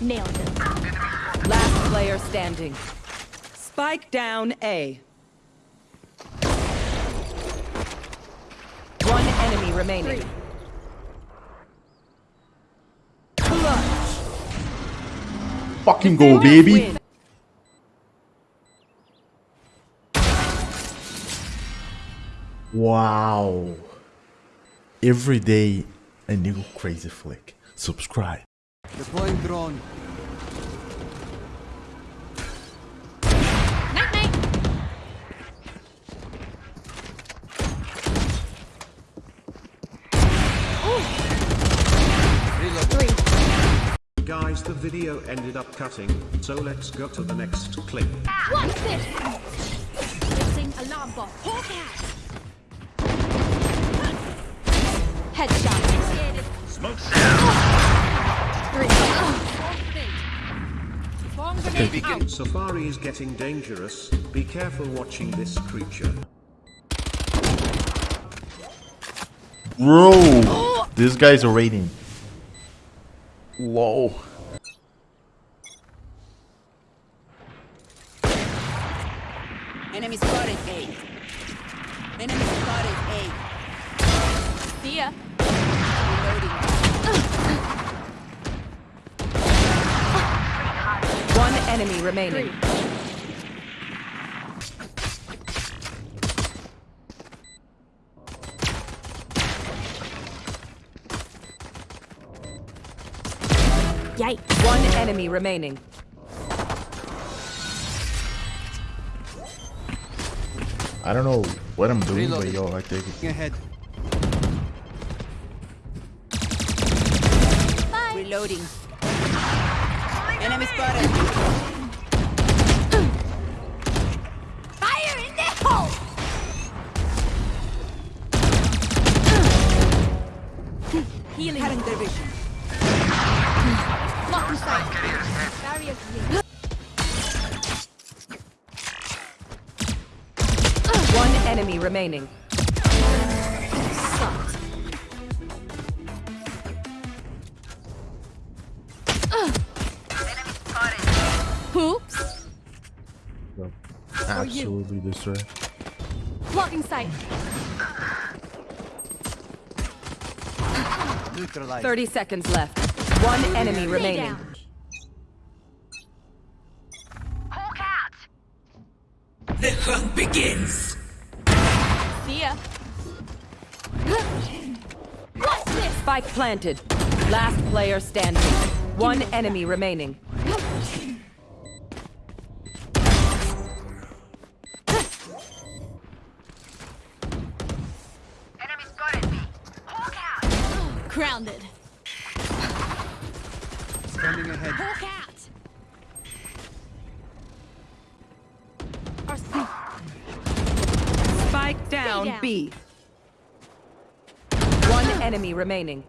Nailed it. Last player standing. Spike down A. One enemy remaining. Clutch. Fucking go, baby. Win. Wow. Every day, a new crazy flick. Subscribe. Deploying drone. Night night. Three. Guys, the video ended up cutting, so let's go to the next clip. What's this? Missing alarm bot. Hawk out. Headshot. Bomb. Safari is getting dangerous, be careful watching this creature. Bro, this guy's a rating. Whoa. Enemy spotted A. Enemy spotted A. See ya. One enemy remaining. Yikes. One enemy remaining. I don't know what I'm doing, but yo, I take it. Ahead. Reloading. Enemy spotted. Fire in the hole. Healing. Cutting their vision. Blocking sight. Barrier clear. One enemy remaining. Absolutely destroy. Blocking sight. Neutralized. 30 seconds left. One enemy Stay remaining. down. See ya. What's this? Spike planted. Last player standing. One enemy remaining. Grounded. Standing ahead. Hawk out. Our Spike down, down. B. One enemy remaining.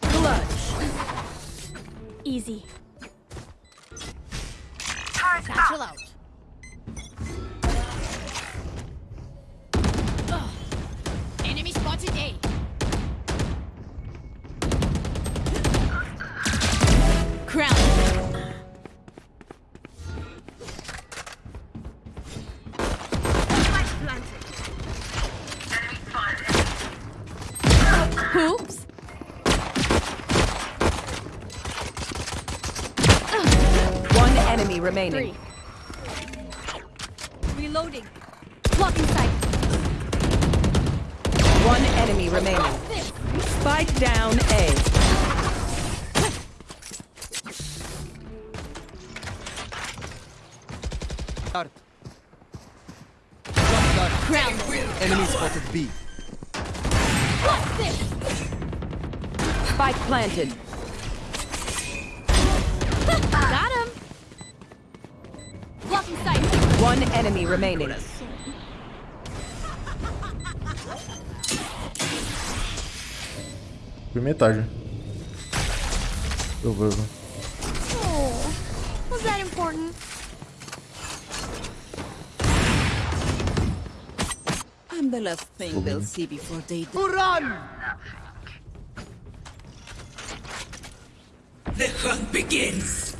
Clutch. Easy. Satchel out. Enemy remaining. Three. Reloading. Blocking sight. One enemy remaining. Spike down A. Start. Crown. Enemy spotted B. Spike planted. One enemy remaining. Por metade. Eu vou. Oh, was that important? I'm the last thing they'll see before they die. Run! The hunt begins.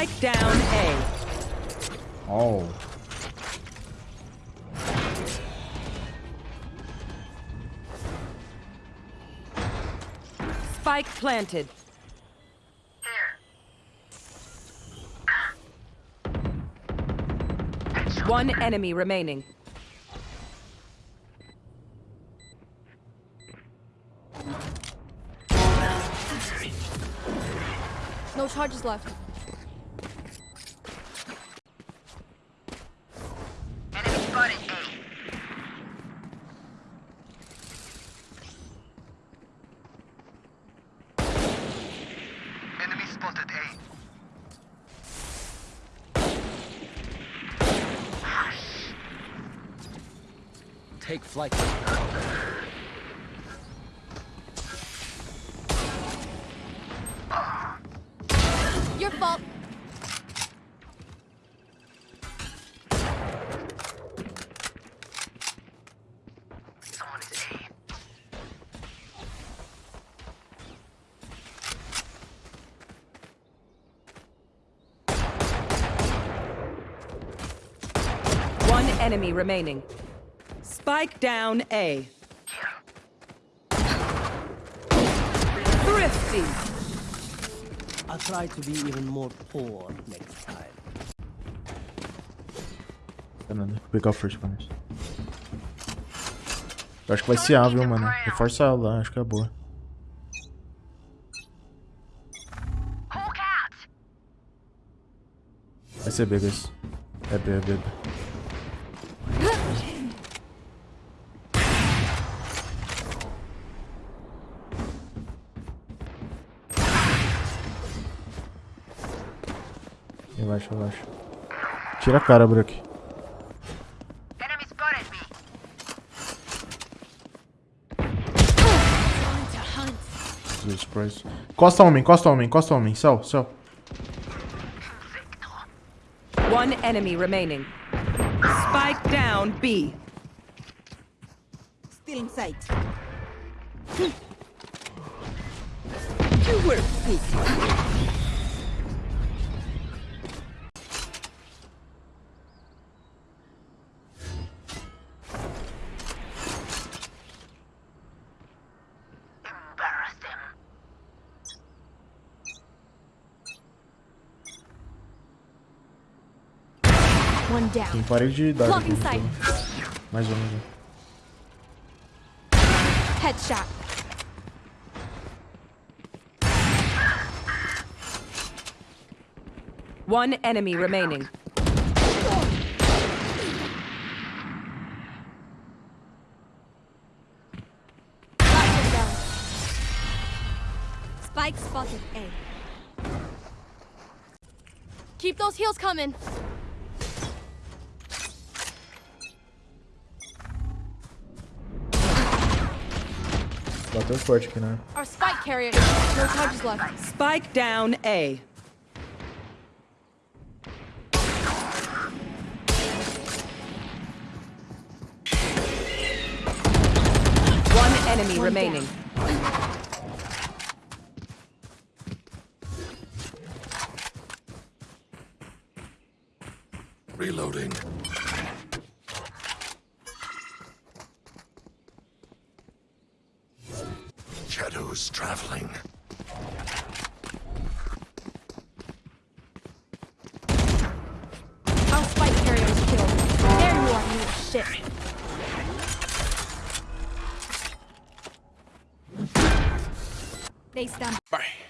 Spike down A. Oh. Spike planted. One enemy remaining. No charges left. Take flight. Your fault. Someone is A. One enemy remaining. Spike down A. Thrifty. I'll try to be even more poor next time. Fernando, vou pegar o first pra nós. Eu acho que vai ser A, viu, mano? Reforça ela lá, acho que é boa. Vai ser B, guys. É B, é B, é B. Relaxa, relaxa. Tira a cara, Brook. Jesus Christ. Encosta homem, encosta homem, encosta homem. Céu, céu. One enemy remaining. Spike down B. Still in sight. You were. Tem down. parede de idade. Sight. então. Mais um, mais um. Headshot. One enemy remaining. Last down. Spike spotted A. Keep those heels coming. Bateu forte aqui, né? Our spike carrier. No charges left. Spike down A. One enemy One remaining. Reloading. Shadows traveling. Our spike carrier is killed. There you are, you shit. They stand. Bye.